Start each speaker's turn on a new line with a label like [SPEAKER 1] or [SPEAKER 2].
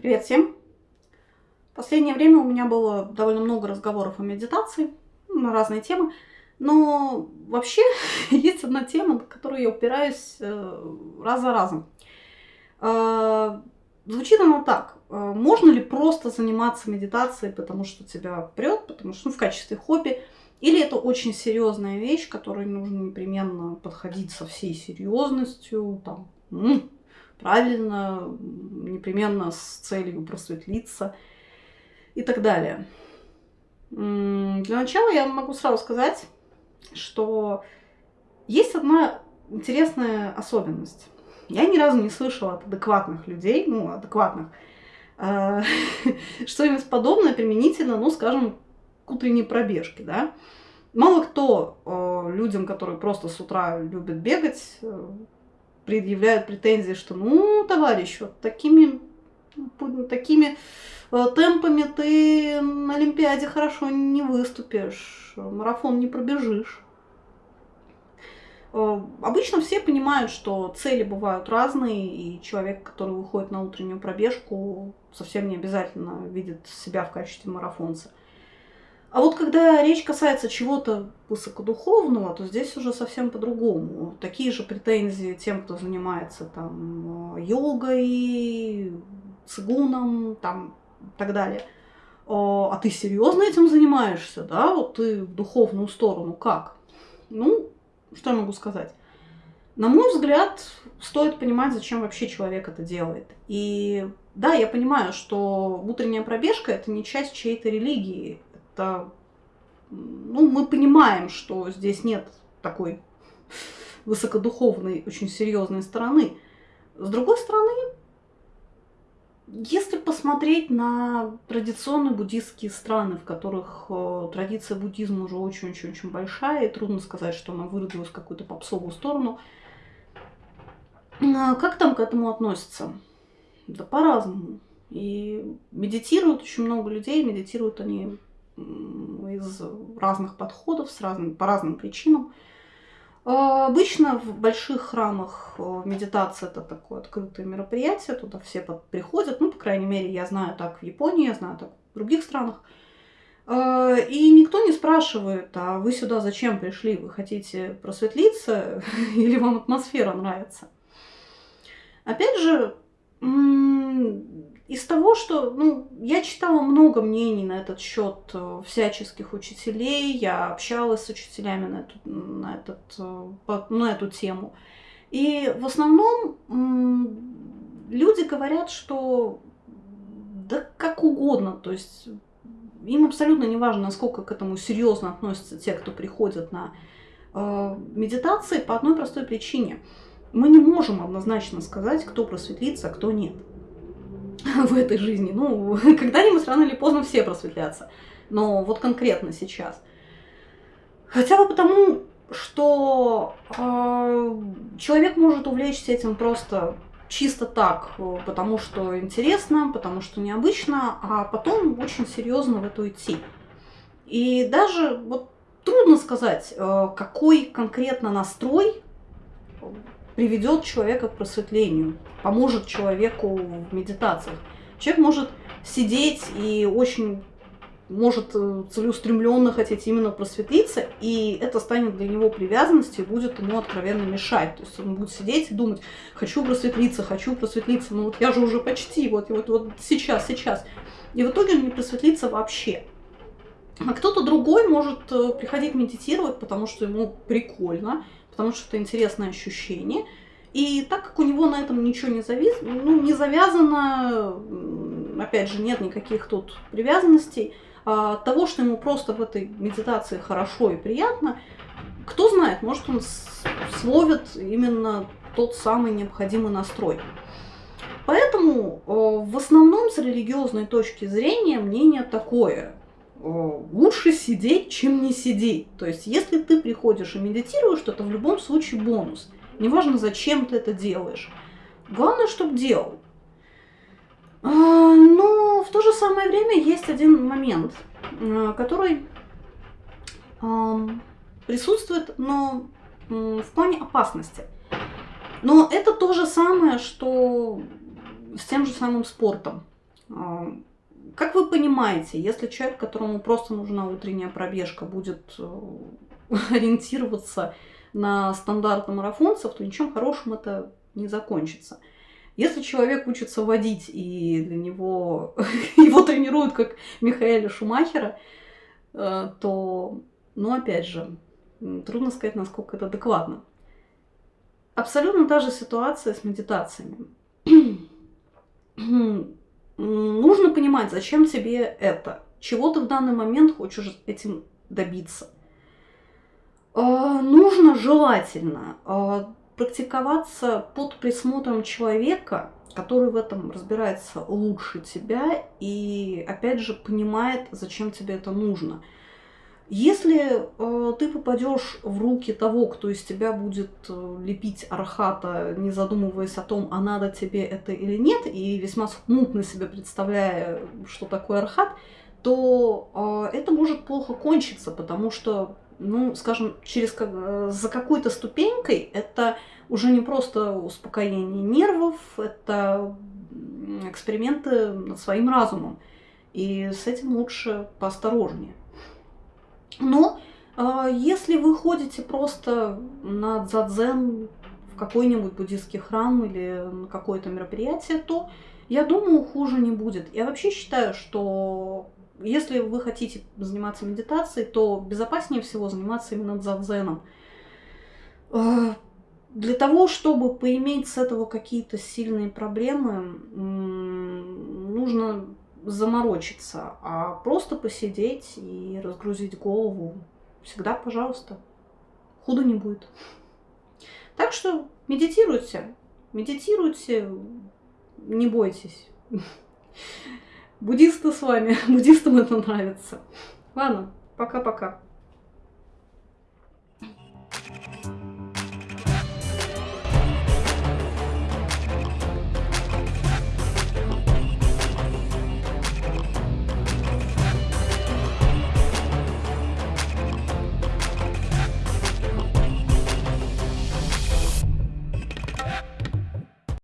[SPEAKER 1] Привет всем! В последнее время у меня было довольно много разговоров о медитации на разные темы, но вообще есть одна тема, на которую я упираюсь э, раз за разом. Э, звучит она так. Э, можно ли просто заниматься медитацией, потому что тебя прет, потому что ну, в качестве хобби, или это очень серьезная вещь, к которой нужно непременно подходить со всей серьезностью, там, правильно, непременно с целью просветлиться и так далее. Для начала я могу сразу сказать, что есть одна интересная особенность. Я ни разу не слышала от адекватных людей, ну, адекватных, э, что-нибудь подобное применительно, ну, скажем, к утренней пробежке, да. Мало кто э, людям, которые просто с утра любят бегать, э, предъявляют претензии, что ну, товарищ, вот такими, такими э, темпами ты на Олимпиаде хорошо не выступишь, марафон не пробежишь. Э, обычно все понимают, что цели бывают разные, и человек, который выходит на утреннюю пробежку, совсем не обязательно видит себя в качестве марафонца. А вот когда речь касается чего-то высокодуховного, то здесь уже совсем по-другому. Такие же претензии тем, кто занимается там йогой, цигуном, там и так далее. А ты серьезно этим занимаешься, да? Вот ты в духовную сторону как? Ну, что я могу сказать? На мой взгляд, стоит понимать, зачем вообще человек это делает. И да, я понимаю, что утренняя пробежка это не часть чьей-то религии, что ну, мы понимаем, что здесь нет такой высокодуховной, очень серьезной стороны. С другой стороны, если посмотреть на традиционные буддистские страны, в которых э, традиция буддизма уже очень-очень-очень большая, и трудно сказать, что она выродилась в какую-то попсовую сторону, э, как там к этому относятся? Да по-разному. И медитируют очень много людей, медитируют они из разных подходов, с разным, по разным причинам. А, обычно в больших храмах э, медитация это такое открытое мероприятие, туда все приходят, ну, по крайней мере, я знаю так в Японии, я знаю так в других странах. А, и никто не спрашивает, а вы сюда зачем пришли? Вы хотите просветлиться или вам атмосфера нравится? Опять же, из того, что ну, я читала много мнений на этот счет э, всяческих учителей, я общалась с учителями на эту, на этот, э, на эту тему. И в основном люди говорят, что да как угодно, то есть им абсолютно не важно, насколько к этому серьезно относятся те, кто приходят на э, медитации, по одной простой причине. Мы не можем однозначно сказать, кто просветлится, а кто нет. в этой жизни. Ну, когда-нибудь рано или поздно все просветлятся. Но вот конкретно сейчас. Хотя бы потому, что э, человек может увлечься этим просто чисто так, потому что интересно, потому что необычно, а потом очень серьезно в это идти. И даже вот трудно сказать, э, какой конкретно настрой приведет человека к просветлению, поможет человеку в медитациях. Человек может сидеть и очень может э, целеустремленно хотеть именно просветлиться, и это станет для него привязанностью и будет ему откровенно мешать. То есть он будет сидеть и думать, хочу просветлиться, хочу просветлиться, ну вот я же уже почти, вот, вот, вот сейчас, сейчас. И в итоге он не просветлится вообще. А кто-то другой может э, приходить медитировать, потому что ему прикольно, потому что это интересное ощущение. И так как у него на этом ничего не, завис... ну, не завязано, опять же, нет никаких тут привязанностей, а того, что ему просто в этой медитации хорошо и приятно, кто знает, может он словит именно тот самый необходимый настрой. Поэтому в основном с религиозной точки зрения мнение такое. Э, лучше сидеть, чем не сидеть. То есть, если ты приходишь и медитируешь, то это в любом случае бонус. Неважно, зачем ты это делаешь. Главное, чтобы делал. А, но в то же самое время есть один момент, э, который присутствует, но в плане опасности. Но это то же самое, что с тем же самым спортом. Как вы понимаете, если человек, которому просто нужна утренняя пробежка, будет э, ориентироваться на стандарты марафонцев, то ничем хорошим это не закончится. Если человек учится водить, и для него его тренируют как Михаэля Шумахера, э, то, ну, опять же, трудно сказать, насколько это адекватно. Абсолютно та же ситуация с медитациями. Нужно понимать, зачем тебе это, чего ты в данный момент хочешь этим добиться. А, нужно желательно а, практиковаться под присмотром человека, который в этом разбирается лучше тебя и, опять же, понимает, зачем тебе это нужно. Если э, ты попадешь в руки того, кто из тебя будет э, лепить архата, не задумываясь о том, а надо тебе это или нет, и весьма смутно себе представляя, что такое архат, то э, это может плохо кончиться, потому что, ну, скажем, через э, за какой-то ступенькой это уже не просто успокоение нервов, это эксперименты над своим разумом. И с этим лучше поосторожнее. Но э, если вы ходите просто на дзадзен в какой-нибудь буддийский храм или на какое-то мероприятие, то я думаю, хуже не будет. Я вообще считаю, что если вы хотите заниматься медитацией, то безопаснее всего заниматься именно дзадзеном. Э, для того, чтобы поиметь с этого какие-то сильные проблемы, нужно заморочиться, а просто посидеть и разгрузить голову всегда, пожалуйста, худо не будет. Так что медитируйте, медитируйте, не бойтесь. Буддисты с вами, буддистам это нравится. Ладно, пока-пока.